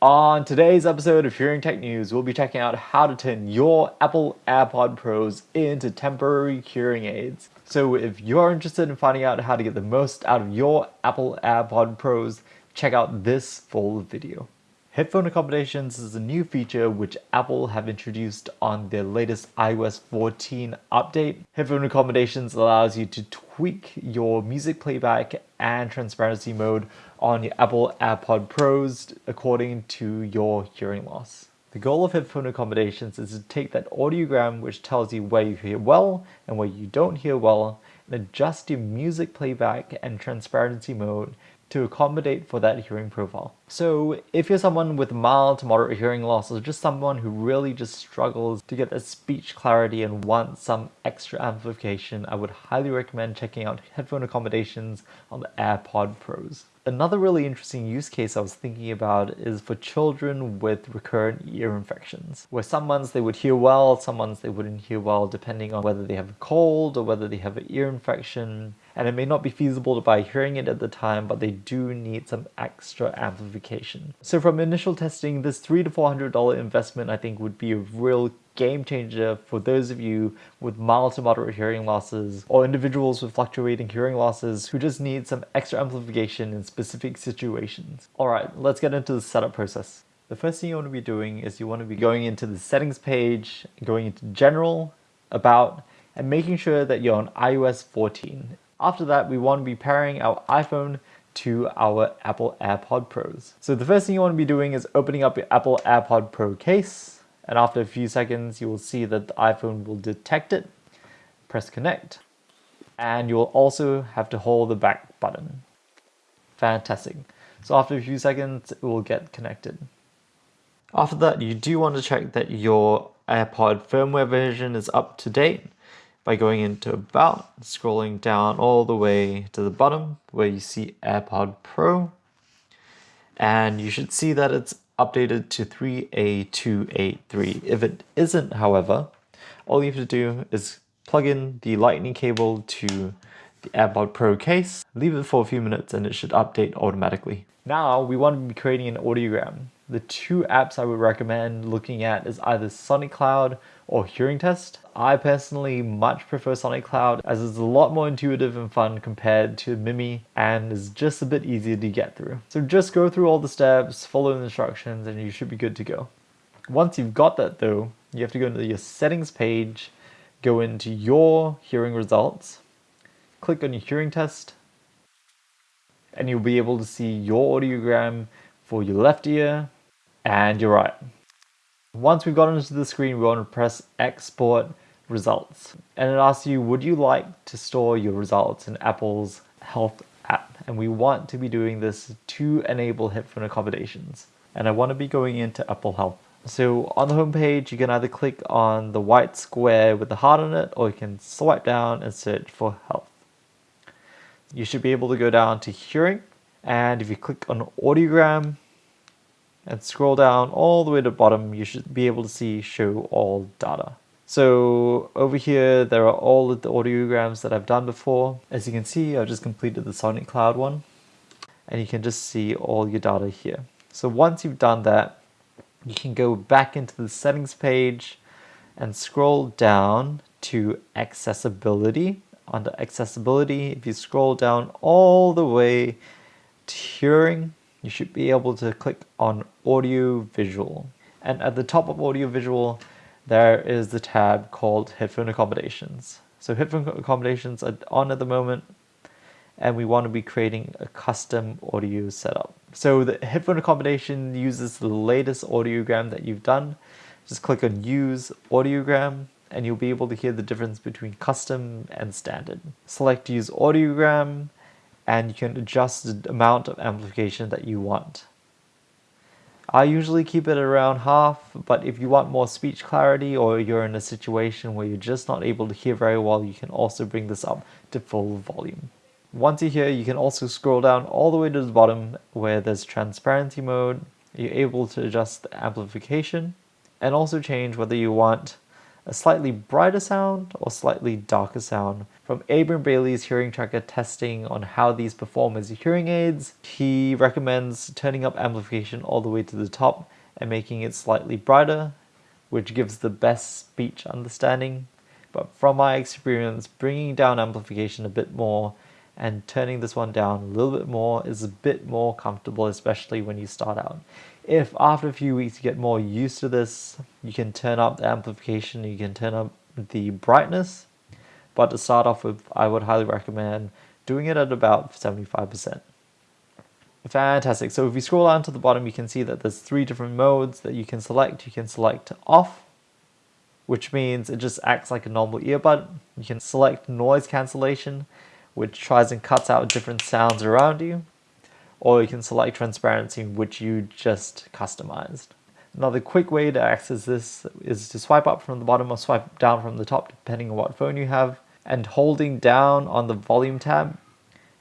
On today's episode of Hearing Tech News, we'll be checking out how to turn your Apple AirPod Pros into temporary hearing aids. So if you're interested in finding out how to get the most out of your Apple AirPod Pros, check out this full video. Headphone accommodations is a new feature which Apple have introduced on their latest iOS 14 update. Headphone accommodations allows you to tweak your music playback and transparency mode on your Apple AirPod Pros according to your hearing loss. The goal of headphone accommodations is to take that audiogram which tells you where you hear well and where you don't hear well and music playback and transparency mode to accommodate for that hearing profile. So if you're someone with mild to moderate hearing loss or just someone who really just struggles to get that speech clarity and wants some extra amplification, I would highly recommend checking out headphone accommodations on the AirPod Pros. Another really interesting use case I was thinking about is for children with recurrent ear infections, where some months they would hear well, some months they wouldn't hear well, depending on whether they have a cold or whether they have an ear infection. And it may not be feasible to buy hearing aid at the time, but they do need some extra amplification. So from initial testing, this three to $400 investment I think would be a real game changer for those of you with mild to moderate hearing losses or individuals with fluctuating hearing losses who just need some extra amplification in specific situations. Alright, let's get into the setup process. The first thing you want to be doing is you want to be going into the settings page, going into general, about, and making sure that you're on iOS 14. After that, we want to be pairing our iPhone to our Apple AirPod Pros. So the first thing you want to be doing is opening up your Apple AirPod Pro case, and after a few seconds you will see that the iPhone will detect it, press connect, and you'll also have to hold the back button. Fantastic. So after a few seconds it will get connected. After that you do want to check that your AirPod firmware version is up to date by going into about, scrolling down all the way to the bottom where you see AirPod Pro and you should see that it's updated to 3A283. If it isn't, however, all you have to do is plug in the lightning cable to the AirPod Pro case, leave it for a few minutes and it should update automatically. Now we want to be creating an audiogram. The two apps I would recommend looking at is either Sonic Cloud or Hearing Test. I personally much prefer Sonic Cloud as it's a lot more intuitive and fun compared to Mimi and is just a bit easier to get through. So just go through all the steps, follow the instructions and you should be good to go. Once you've got that though, you have to go into your settings page, go into your hearing results, click on your hearing test, and you'll be able to see your audiogram for your left ear and you're right. Once we've gotten into the screen, we want to press export results. And it asks you, would you like to store your results in Apple's health app? And we want to be doing this to enable headphone accommodations. And I want to be going into Apple Health. So on the home page, you can either click on the white square with the heart on it, or you can swipe down and search for health. You should be able to go down to hearing. And if you click on audiogram, and scroll down all the way to the bottom, you should be able to see show all data. So over here, there are all of the audiograms that I've done before. As you can see, I've just completed the Sonic Cloud one and you can just see all your data here. So once you've done that, you can go back into the settings page and scroll down to accessibility. Under accessibility, if you scroll down all the way to hearing, you should be able to click on audio visual. And at the top of audio visual, there is the tab called headphone accommodations. So headphone accommodations are on at the moment and we want to be creating a custom audio setup. So the headphone accommodation uses the latest audiogram that you've done. Just click on use audiogram and you'll be able to hear the difference between custom and standard. Select use audiogram and you can adjust the amount of amplification that you want. I usually keep it around half, but if you want more speech clarity or you're in a situation where you're just not able to hear very well, you can also bring this up to full volume. Once you're here, you can also scroll down all the way to the bottom where there's transparency mode. You're able to adjust the amplification and also change whether you want a slightly brighter sound or slightly darker sound. From Abram Bailey's hearing tracker testing on how these perform as hearing aids, he recommends turning up amplification all the way to the top and making it slightly brighter, which gives the best speech understanding. But from my experience, bringing down amplification a bit more and turning this one down a little bit more is a bit more comfortable, especially when you start out. If after a few weeks you get more used to this, you can turn up the amplification, you can turn up the brightness, but to start off with, I would highly recommend doing it at about 75%. Fantastic. So if you scroll down to the bottom, you can see that there's three different modes that you can select. You can select off, which means it just acts like a normal earbud. You can select noise cancellation, which tries and cuts out different sounds around you. Or you can select transparency, which you just customized. Another quick way to access this is to swipe up from the bottom or swipe down from the top, depending on what phone you have. And holding down on the volume tab,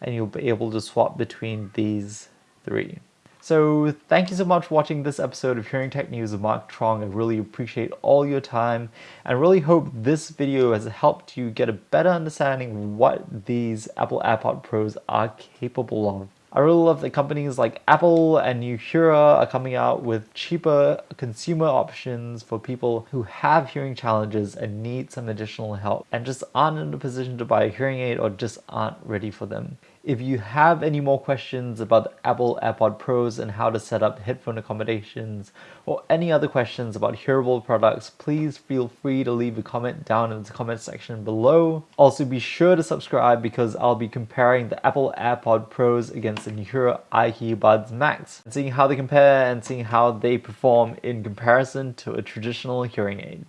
and you'll be able to swap between these three. So thank you so much for watching this episode of Hearing Tech News with Mark Trong. I really appreciate all your time and really hope this video has helped you get a better understanding of what these Apple AirPod Pros are capable of. I really love that companies like Apple and Nuheara are coming out with cheaper consumer options for people who have hearing challenges and need some additional help and just aren't in a position to buy a hearing aid or just aren't ready for them. If you have any more questions about the Apple AirPod Pros and how to set up headphone accommodations or any other questions about hearable products, please feel free to leave a comment down in the comment section below. Also be sure to subscribe because I'll be comparing the Apple AirPod Pros against the Nuheara IQ Buds Max and seeing how they compare and seeing how they perform in comparison to a traditional hearing aid.